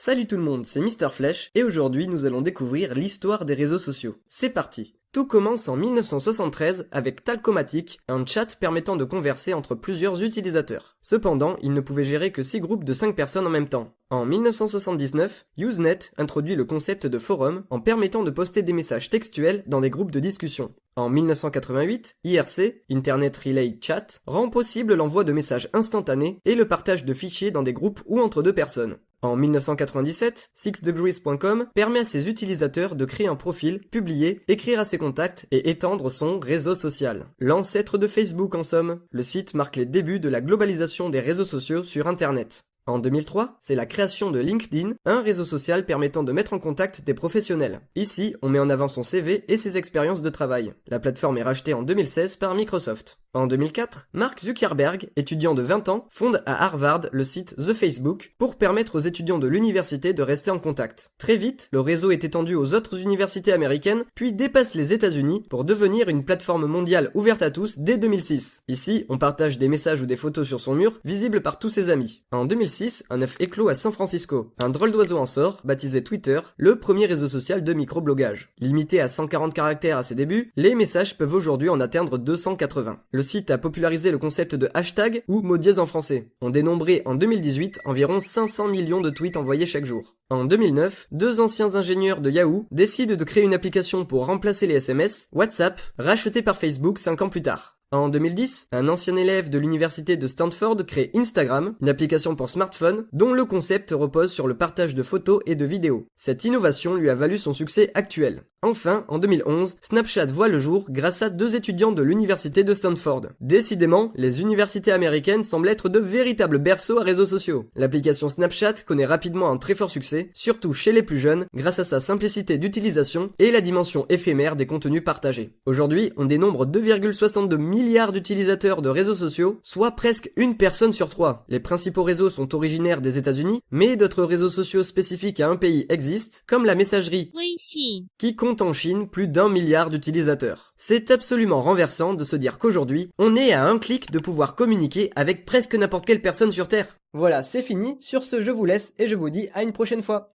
Salut tout le monde, c'est Mister Flèche et aujourd'hui nous allons découvrir l'histoire des réseaux sociaux. C'est parti Tout commence en 1973 avec Talkomatic, un chat permettant de converser entre plusieurs utilisateurs. Cependant, il ne pouvait gérer que 6 groupes de 5 personnes en même temps. En 1979, Usenet introduit le concept de forum en permettant de poster des messages textuels dans des groupes de discussion. En 1988, IRC, Internet Relay Chat, rend possible l'envoi de messages instantanés et le partage de fichiers dans des groupes ou entre deux personnes. En 1997, sixdegrees.com permet à ses utilisateurs de créer un profil, publier, écrire à ses contacts et étendre son réseau social. L'ancêtre de Facebook en somme, le site marque les débuts de la globalisation des réseaux sociaux sur Internet. En 2003, c'est la création de LinkedIn, un réseau social permettant de mettre en contact des professionnels. Ici, on met en avant son CV et ses expériences de travail. La plateforme est rachetée en 2016 par Microsoft. En 2004, Mark Zuckerberg, étudiant de 20 ans, fonde à Harvard le site The Facebook pour permettre aux étudiants de l'université de rester en contact. Très vite, le réseau est étendu aux autres universités américaines, puis dépasse les États-Unis pour devenir une plateforme mondiale ouverte à tous dès 2006. Ici, on partage des messages ou des photos sur son mur, visibles par tous ses amis. En 2006, un œuf éclos à San Francisco. Un drôle d'oiseau en sort, baptisé Twitter, le premier réseau social de microblogage. Limité à 140 caractères à ses débuts, les messages peuvent aujourd'hui en atteindre 280. Le site a popularisé le concept de hashtag ou mot dièse en français. On dénombrait en 2018 environ 500 millions de tweets envoyés chaque jour. En 2009, deux anciens ingénieurs de Yahoo décident de créer une application pour remplacer les SMS, WhatsApp, racheté par Facebook 5 ans plus tard. En 2010, un ancien élève de l'université de Stanford crée Instagram, une application pour smartphone dont le concept repose sur le partage de photos et de vidéos. Cette innovation lui a valu son succès actuel. Enfin, en 2011, Snapchat voit le jour grâce à deux étudiants de l'université de Stanford. Décidément, les universités américaines semblent être de véritables berceaux à réseaux sociaux. L'application Snapchat connaît rapidement un très fort succès, surtout chez les plus jeunes, grâce à sa simplicité d'utilisation et la dimension éphémère des contenus partagés. Aujourd'hui, on dénombre 2,62 milliards d'utilisateurs de réseaux sociaux, soit presque une personne sur trois. Les principaux réseaux sont originaires des États-Unis, mais d'autres réseaux sociaux spécifiques à un pays existent, comme la messagerie, qui en Chine plus d'un milliard d'utilisateurs. C'est absolument renversant de se dire qu'aujourd'hui, on est à un clic de pouvoir communiquer avec presque n'importe quelle personne sur Terre. Voilà, c'est fini, sur ce je vous laisse et je vous dis à une prochaine fois.